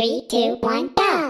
Three, two, one, go!